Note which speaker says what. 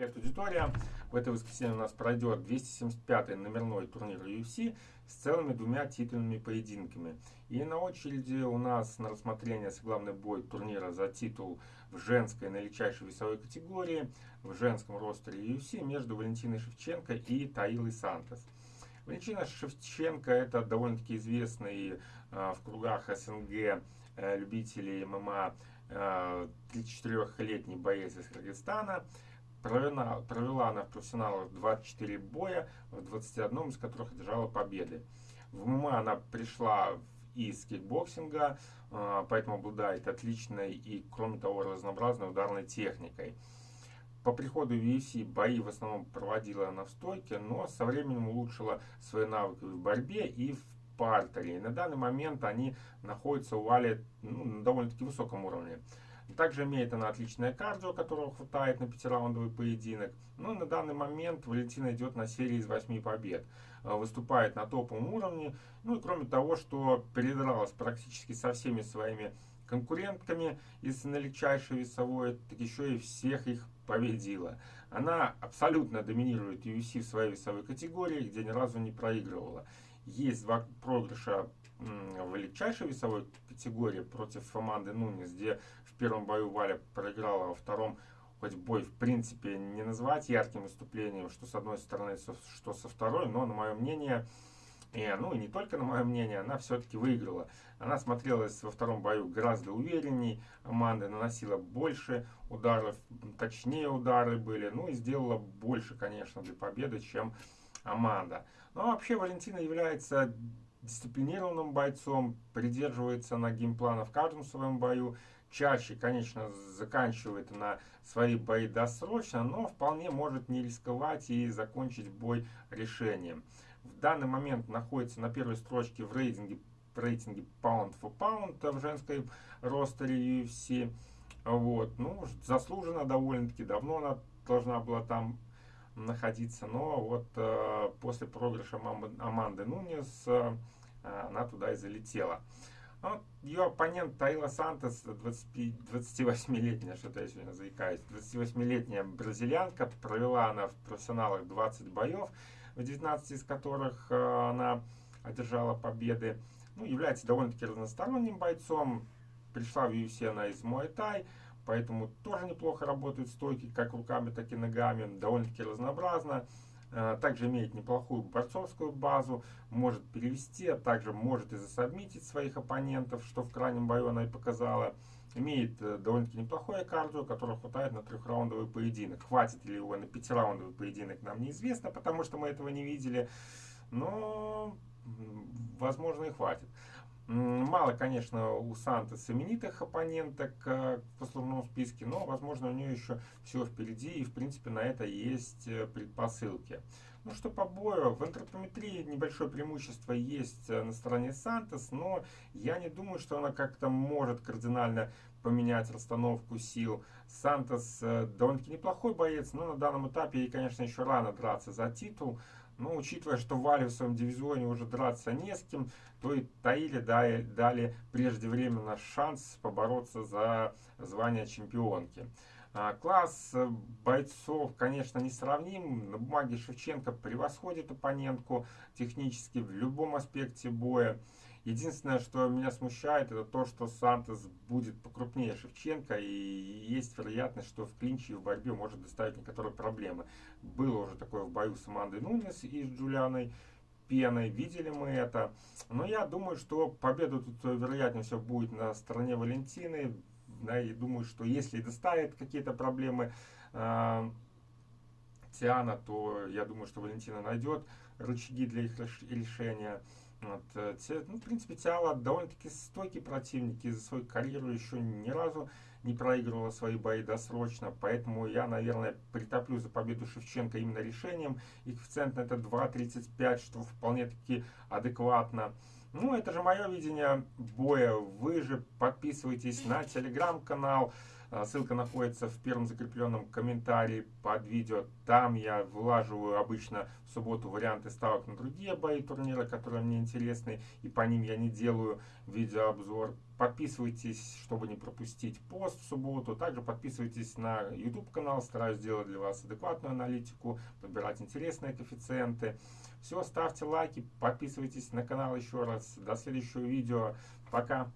Speaker 1: Привет, аудитория! В это воскресенье у нас пройдет 275-й номерной турнир UFC с целыми двумя титульными поединками. И на очереди у нас на рассмотрение главный бой турнира за титул в женской наилегчайшей весовой категории в женском ростере UFC между Валентиной Шевченко и Таилой Сантос. Валентина Шевченко это довольно-таки известный э, в кругах СНГ э, любителей ММА э, 34-летний боец из Кыргызстана. Провела, провела она в профессионалах 24 боя, в 21 из которых одержала победы. В ММА она пришла из кикбоксинга, а, поэтому обладает отличной и, кроме того, разнообразной ударной техникой. По приходу в UFC бои в основном проводила она в стойке, но со временем улучшила свои навыки в борьбе и в партере. И на данный момент они находятся у Вали ну, на довольно-таки высоком уровне. Также имеет она отличное кардио, которого хватает на пятираундовый поединок. Но ну, на данный момент Валентина идет на серии из 8 побед. Э, выступает на топовом уровне. Ну и кроме того, что передралась практически со всеми своими конкурентками из налегчайшей весовой, так еще и всех их победила. Она абсолютно доминирует UFC в своей весовой категории, где ни разу не проигрывала. Есть два проигрыша в легчайшей весовой категории против команды Нунис, где в первом бою Валя проиграла, во втором хоть бой в принципе не назвать ярким выступлением, что с одной стороны, что со второй, но на мое мнение, и, ну и не только на мое мнение, она все-таки выиграла. Она смотрелась во втором бою гораздо уверенней, Аманда наносила больше ударов, точнее удары были, ну и сделала больше, конечно, для победы, чем Аманда. Но вообще Валентина является дисциплинированным бойцом, придерживается на геймплана в каждом своем бою, чаще, конечно, заканчивает на свои бои досрочно, но вполне может не рисковать и закончить бой решением. В данный момент находится на первой строчке в рейтинге, в рейтинге Pound for Pound в женской ростере UFC. Вот, ну, заслуженно довольно-таки давно она должна была там находиться, но вот э, после проигрыша Аманды Нунес э, она туда и залетела. Ну, ее оппонент Таила Сантос, 28-летняя, что-то я сегодня заикаюсь, 28-летняя бразильянка, провела она в профессионалах 20 боев, в 19 из которых э, она одержала победы. Ну, является довольно-таки разносторонним бойцом, пришла в UFC она из Муай-Тай, поэтому тоже неплохо работают стойки, как руками, так и ногами, довольно-таки разнообразно. Э, также имеет неплохую борцовскую базу, может перевести, а также может и засобмитить своих оппонентов, что в крайнем бою она и показала. Имеет э, довольно-таки неплохое кардио, которое хватает на трехраундовый поединок. Хватит ли его на пятираундовый поединок, нам неизвестно, потому что мы этого не видели. Но, возможно, и хватит. Мало, конечно, у Санта знаменитых оппоненток э, в послужном списке, но, возможно, у нее еще все впереди, и, в принципе, на это есть э, предпосылки. Ну что по бою, в антропометрии небольшое преимущество есть э, на стороне Сантос, но я не думаю, что она как-то может кардинально поменять расстановку сил. Сантос довольно-таки неплохой боец, но на данном этапе ей, конечно, еще рано драться за титул. Но учитывая, что Вале в своем дивизионе уже драться не с кем, то и Таиле дали, дали преждевременно шанс побороться за звание чемпионки. А, класс бойцов, конечно, не сравним. На бумаге Шевченко превосходит оппонентку технически в любом аспекте боя. Единственное, что меня смущает, это то, что Сантос будет покрупнее Шевченко, и есть вероятность, что в клинче и в борьбе может доставить некоторые проблемы. Было уже такое в бою с Амандой Нунес и с Джулианой Пеной, видели мы это. Но я думаю, что победа тут вероятнее всего будет на стороне Валентины. Да, и думаю, что если доставит какие-то проблемы э, Тиана, то я думаю, что Валентина найдет рычаги для их решения. Вот, э, ну, в принципе, Тиала довольно-таки стойкий противник, и за свою карьеру еще ни разу не проигрывала свои бои досрочно, поэтому я, наверное, притоплю за победу Шевченко именно решением. И коэффициент на это 2.35, что вполне-таки адекватно. Ну, это же мое видение боя. Вы же подписывайтесь на телеграм-канал, ссылка находится в первом закрепленном комментарии под видео. Там я вылаживаю обычно в субботу варианты ставок на другие бои турнира, которые мне интересны, и по ним я не делаю видеообзор. Подписывайтесь, чтобы не пропустить пост в субботу. Также подписывайтесь на YouTube канал, стараюсь сделать для вас адекватную аналитику, подбирать интересные коэффициенты. Все, ставьте лайки, подписывайтесь на канал еще раз. До следующего видео. Пока.